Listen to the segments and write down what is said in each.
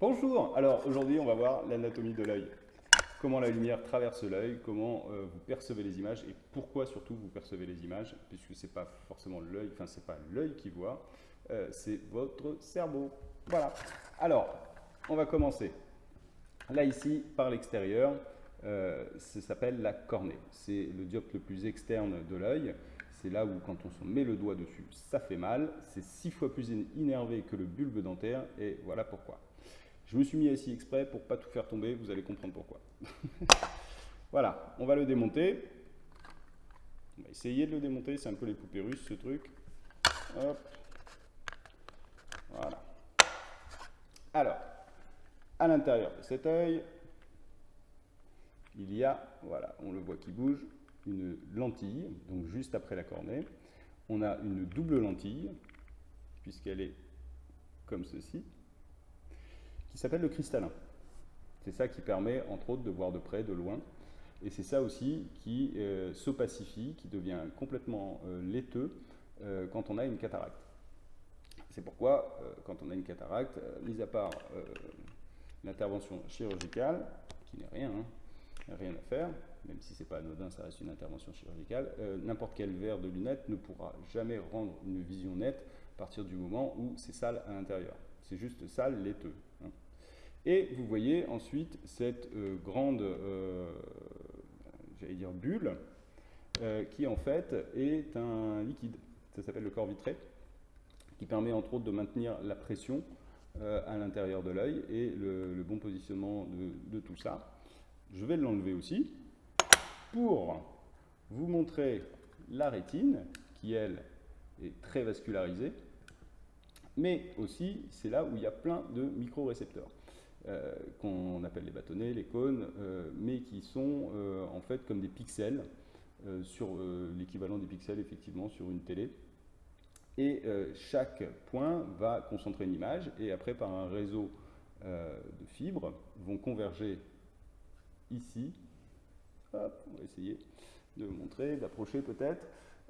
Bonjour Alors aujourd'hui on va voir l'anatomie de l'œil. Comment la lumière traverse l'œil, comment euh, vous percevez les images et pourquoi surtout vous percevez les images, puisque c'est pas forcément l'œil, enfin c'est pas l'œil qui voit, euh, c'est votre cerveau. Voilà. Alors, on va commencer. Là ici, par l'extérieur, euh, ça s'appelle la cornée. C'est le dioptre le plus externe de l'œil. C'est là où, quand on se met le doigt dessus, ça fait mal. C'est six fois plus innervé que le bulbe dentaire, et voilà pourquoi. Je me suis mis ici exprès pour pas tout faire tomber, vous allez comprendre pourquoi. voilà, on va le démonter. On va essayer de le démonter, c'est un peu les poupées russes ce truc. Voilà. Alors, à l'intérieur de cet œil, il y a, voilà, on le voit qui bouge, une lentille, donc juste après la cornée. On a une double lentille, puisqu'elle est comme ceci, qui s'appelle le cristallin. C'est ça qui permet, entre autres, de voir de près, de loin. Et c'est ça aussi qui euh, s'opacifie, qui devient complètement euh, laiteux euh, quand on a une cataracte. C'est pourquoi, quand on a une cataracte, mis à part l'intervention chirurgicale, qui n'est rien, hein, rien à faire, même si c'est pas anodin, ça reste une intervention chirurgicale, n'importe quel verre de lunettes ne pourra jamais rendre une vision nette à partir du moment où c'est sale à l'intérieur. C'est juste sale, laiteux. Hein. Et vous voyez ensuite cette euh, grande, euh, bulle, qui en fait est un liquide. Ça s'appelle le corps vitré, qui permet entre autres de maintenir la pression à l'intérieur de l'œil et le, bon positionnement de tout ça. Je vais l'enlever aussi pour vous montrer la rétine, qui elle est très vascularisée, mais aussi c'est là où il y a plein de micro-récepteurs. Euh, qu'on appelle les bâtonnets, les cônes, euh, mais qui sont euh, en fait comme des pixels, sur l'équivalent des pixels effectivement sur une télé. Et chaque point va concentrer une image, et après par un réseau de fibres vont converger ici Hop, on va essayer de montrer, d'approcher peut-être,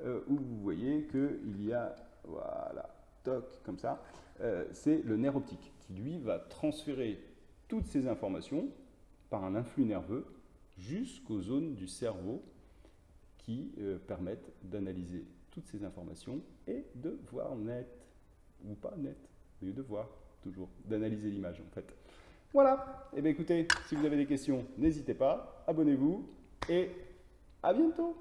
où vous voyez qu'il y a, voilà, comme ça, euh, c'est le nerf optique qui, lui, va transférer toutes ces informations par un influx nerveux jusqu'aux zones du cerveau qui euh, permettent d'analyser toutes ces informations et de voir net, ou pas net, mais de voir toujours, d'analyser l'image en fait. Voilà, et eh bien écoutez, si vous avez des questions, n'hésitez pas, abonnez-vous, et à bientôt